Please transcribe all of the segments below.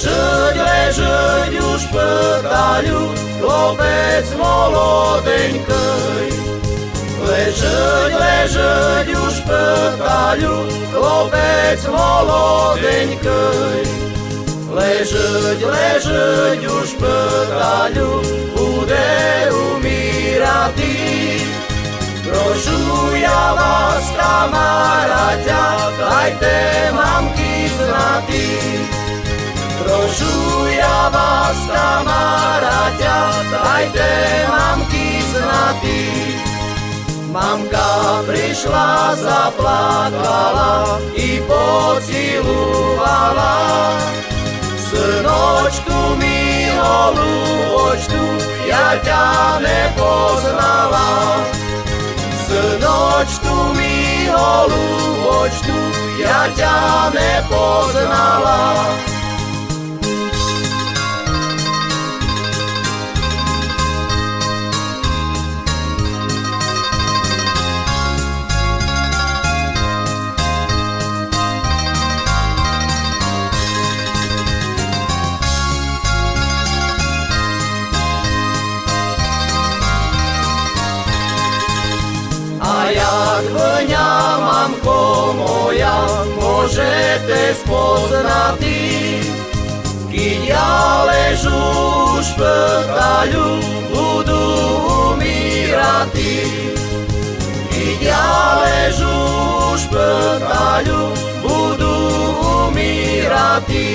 Ležeť, ležeť už petaľu, chlopec molodeňkej. Ležeť, ležeť už petaľu, chlopec molodeňkej. Ležeť, ležeť už petaľu, bude umírati. Prošu ja vás, kamaráťa, dajte mamky znatý. Prošu ja vás, kamaráťa, dajte mamky znatý. Mamka prišla, zaplakala i pocilovala. Synočku mi holúbočku, ja ťa nepoznala. Synočku mi holúbočku, ja ťa nepoznala. A jak mňa, mamko moja, môžete spoznať Keď ja ležu v špitaľu, budú umírati. Keď ja ležu v špitaľu, budú umírati.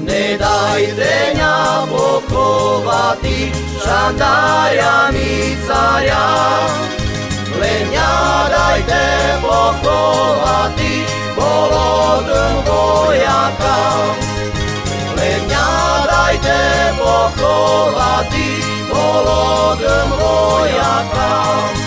Nedajte ňa pochovati, mňa dajte pochovati, bolodom vojaka. Len mňa dajte pochovati, bolodom vojaka.